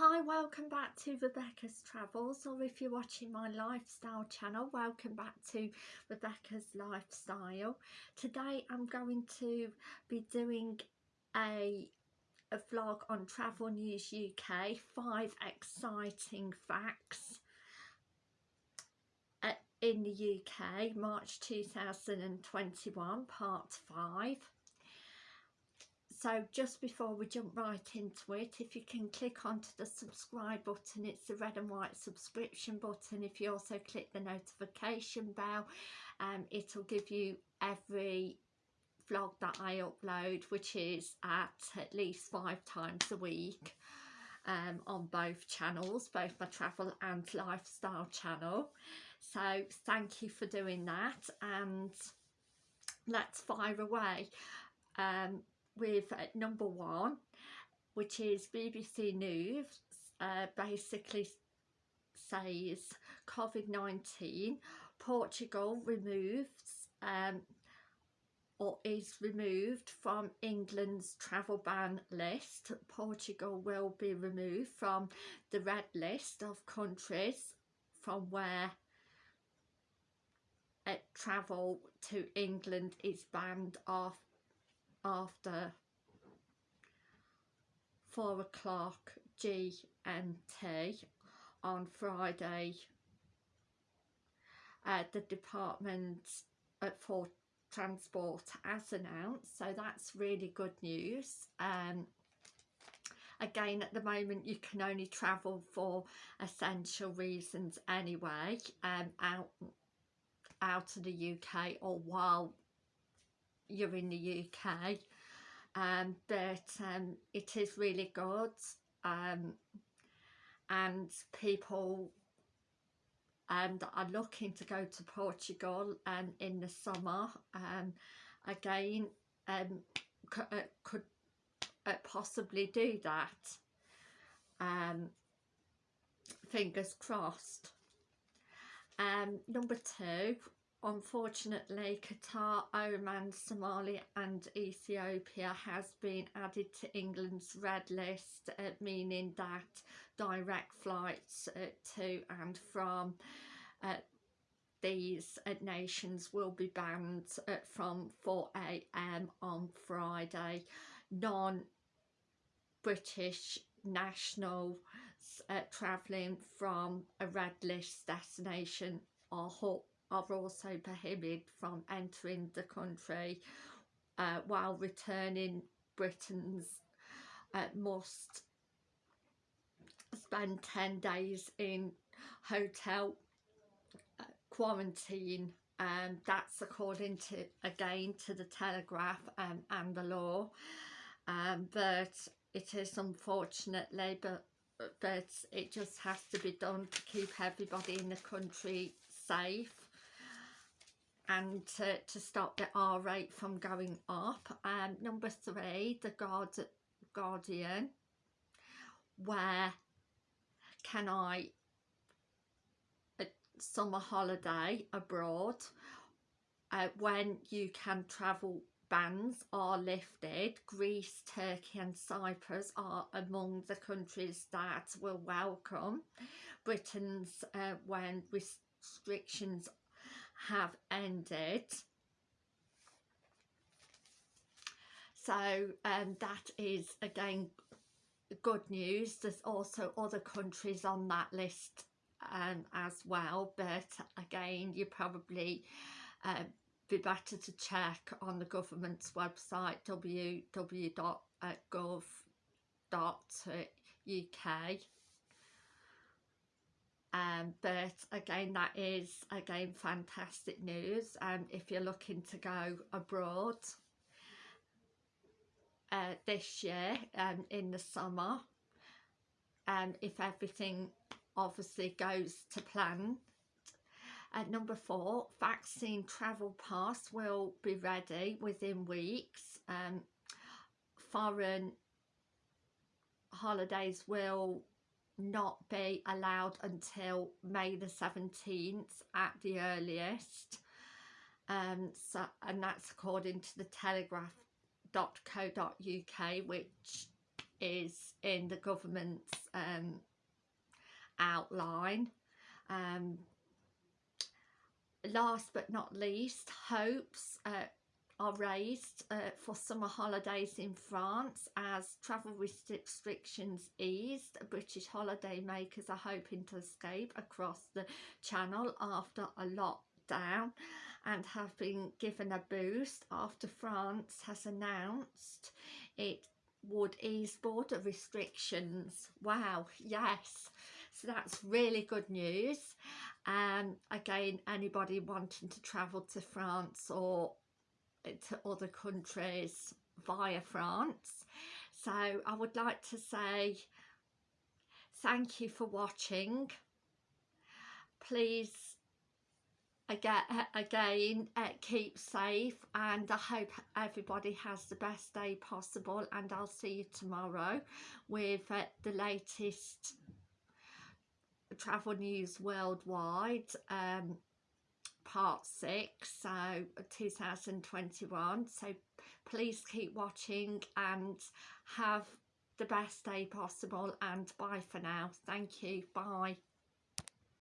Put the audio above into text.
Hi, welcome back to Rebecca's Travels, or if you're watching my lifestyle channel, welcome back to Rebecca's Lifestyle. Today I'm going to be doing a, a vlog on Travel News UK, five exciting facts uh, in the UK, March 2021, part five so just before we jump right into it if you can click onto the subscribe button it's the red and white subscription button. If you also click the notification bell um, it'll give you every vlog that I upload which is at at least five times a week um, on both channels both my travel and lifestyle channel. So thank you for doing that and let's fire away. Um, with uh, number one, which is BBC News, uh, basically says COVID-19, Portugal removes um, or is removed from England's travel ban list. Portugal will be removed from the red list of countries from where uh, travel to England is banned off after 4 o'clock GMT on Friday uh, the department for transport as announced. So that's really good news. Um, again at the moment you can only travel for essential reasons anyway um, out out of the UK or while you're in the UK um, but um, it is really good. Um, and people um, are looking to go to Portugal um, in the summer um, again um, uh, could uh, possibly do that. Um, fingers crossed. Um, number two Unfortunately, Qatar, Oman, Somalia and Ethiopia has been added to England's red list, uh, meaning that direct flights uh, to and from uh, these uh, nations will be banned uh, from 4am on Friday. Non-British nationals uh, travelling from a red list destination are are also prohibited from entering the country uh, while returning Britons uh, must spend 10 days in hotel uh, quarantine. And um, that's according to again to the Telegraph um, and the law. Um, but it is unfortunately but but it just has to be done to keep everybody in the country safe and to, to stop the R rate from going up. Um, number three, the Guard Guardian. Where can I a summer holiday abroad uh, when you can travel bans are lifted Greece Turkey and Cyprus are among the countries that will welcome Britons uh, when restrictions have ended. So um, that is again good news. There's also other countries on that list um, as well but again you probably uh, be better to check on the government's website www.gov.uk um, but again that is again fantastic news um, if you're looking to go abroad uh, this year um, in the summer. And um, if everything obviously goes to plan. At number four vaccine travel pass will be ready within weeks. Um, foreign holidays will not be allowed until May the 17th at the earliest um, so, and that's according to the telegraph.co.uk which is in the government's um, outline. Um, last but not least, hopes uh, are raised uh, for summer holidays in France as travel restrictions eased. British holiday makers are hoping to escape across the channel after a lockdown and have been given a boost after France has announced it would ease border restrictions. Wow, yes. So that's really good news. Um, again, anybody wanting to travel to France or to other countries via France. So I would like to say thank you for watching. Please again, again uh, keep safe and I hope everybody has the best day possible and I'll see you tomorrow with uh, the latest travel news worldwide um, part 6 so 2021 so please keep watching and have the best day possible and bye for now. Thank you. Bye